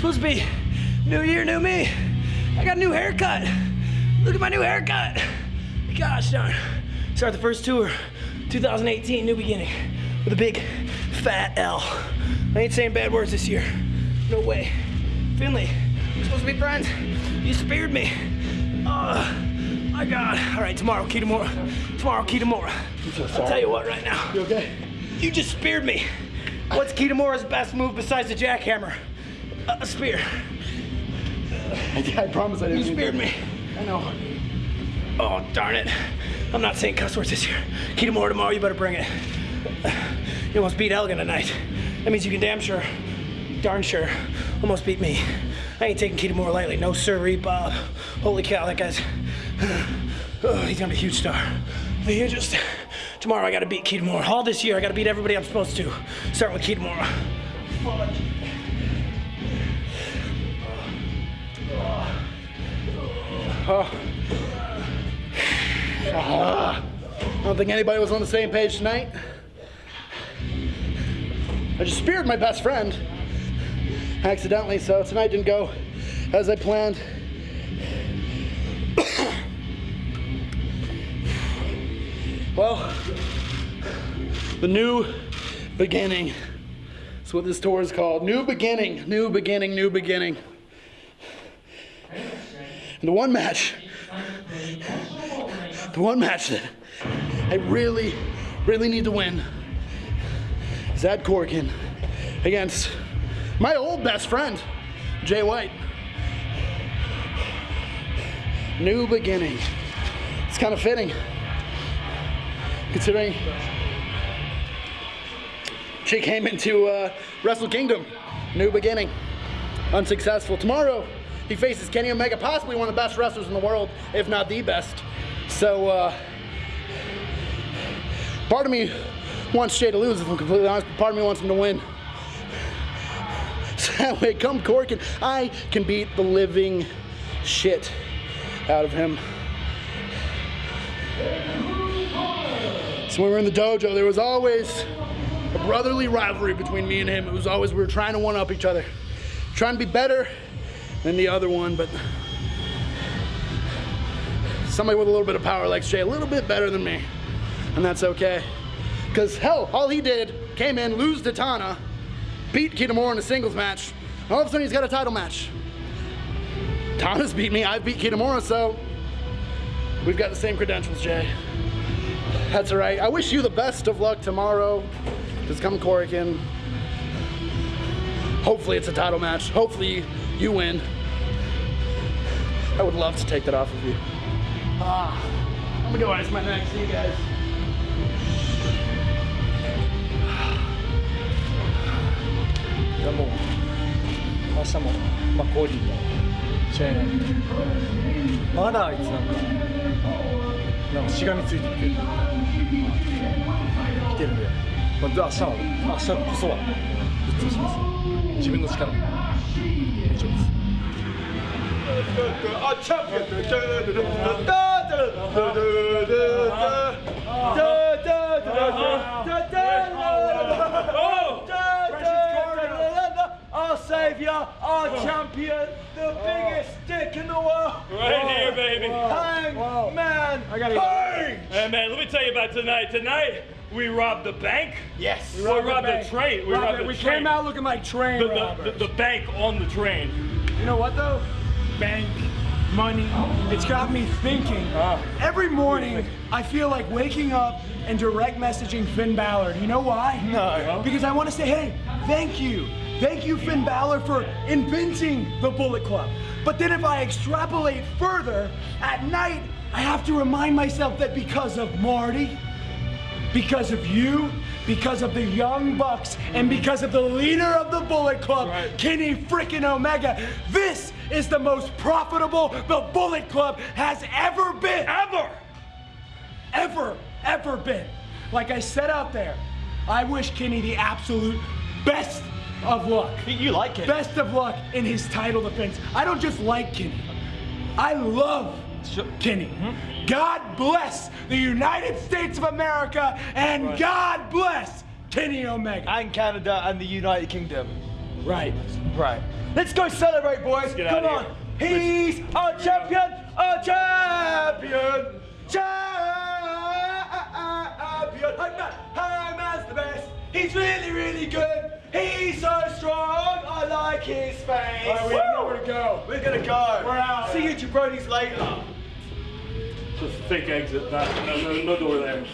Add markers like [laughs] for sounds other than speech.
supposed to be new year, new me. I got a new haircut. Look at my new haircut. Gosh darn. Start the first tour, 2018, new beginning, with a big fat L. I ain't saying bad words this year. No way. Finlay, we're supposed to be friends. You speared me. Oh, my God. All right, tomorrow, Kitamura. Tomorrow, Kitamura. I'll tell you what right now. You okay? You just speared me. What's Kitamura's best move besides the jackhammer? A spear. I, I promise I didn't. You speared me. I know. Oh, darn it. I'm not saying cuss words this year. Kitamura tomorrow, you better bring it. You almost beat Elgin tonight. That means you can damn sure, darn sure, almost beat me. I ain't taking Kitamura lightly. No sirree, Bob. Holy cow, that guy's... Oh, he's gonna be a huge star. The hugest. Tomorrow I gotta beat Kitamura. All this year I gotta beat everybody I'm supposed to. Starting with Kitamura. I don't think anybody was on the same page tonight. I just speared my best friend accidentally, so tonight didn't go as I planned. well, the new beginning. That's what this tour is called. New beginning, new beginning, new beginning. And the one match, the one match that I really, really need to win is Ed Korakuen against my old best friend, Jay White. New beginning. It's kind of fitting, considering she came into uh, Wrestle Kingdom. New beginning. Unsuccessful. Tomorrow, he faces Kenny Omega, possibly one of the best wrestlers in the world, if not the best. So, uh, part of me wants Jay to lose, if I'm completely honest, but part of me wants him to win. So [laughs] that way, come Korakuen, I can beat the living shit out of him. So when we were in the dojo, there was always a brotherly rivalry between me and him. It was always, we were trying to one up each other. Trying to be better than the other one, but somebody with a little bit of power like Jay a little bit better than me. And that's okay. Because hell, all he did, came in, lose to Tana, beat Kitamura in a singles match, and all of a sudden he's got a title match. Tana's beat me, I beat Kitamura, so we've got the same credentials, Jay. That's all right. I wish you the best of luck tomorrow. Just come Korakuen. Hopefully it's a title match. Hopefully you win. I would love to take that off of you. Ah, I'm gonna go ice my neck. See you guys. いやもう明日もまあコーリーも試合なんでまだあいつなんかなんかしがみついてきてる来てるんで、まあ、明日は明日こそはぶっ潰します自分の力 Our savior, our champion, the biggest dick in the world. Right here, baby. Hang man, Adam Page! Hey man, let me tell you about tonight. Tonight we robbed the bank. Yes. We robbed, the, train. We robbed the we train. came out looking like train the, the, robbers. the, the bank on the train. You know what though? Bank, money, it's got me thinking. Ah. Every morning, I feel like waking up and direct messaging Finn Balor. You know why? No. Because I want to say, hey, thank you. Thank you, Finn Balor, for inventing the Bullet Club. But then if I extrapolate further, at night, I have to remind myself that because of Marty, because of you, because of the Young Bucks, and because of the leader of the Bullet Club, Right. Kenny frickin' Omega, this is the most profitable the Bullet Club has ever been. Ever. Ever, ever been. Like I said out there, I wish Kenny the absolute best of luck. You like it. Best of luck in his title defense. I don't just like Kenny. I love Kenny. Mm-hmm. God bless the United States of America and God bless Kenny Omega. And Canada and the United Kingdom. Right, right. Let's go celebrate, boys. Come on. of He's a champion, a champion, champion. Hey, man, hey, man's the best. He's really, really good. He's so strong. I like face. All right, we have nowhere to go. We're gonna go. We're out. See you jabronis later. Just fake exit. Not, no, no, no door there.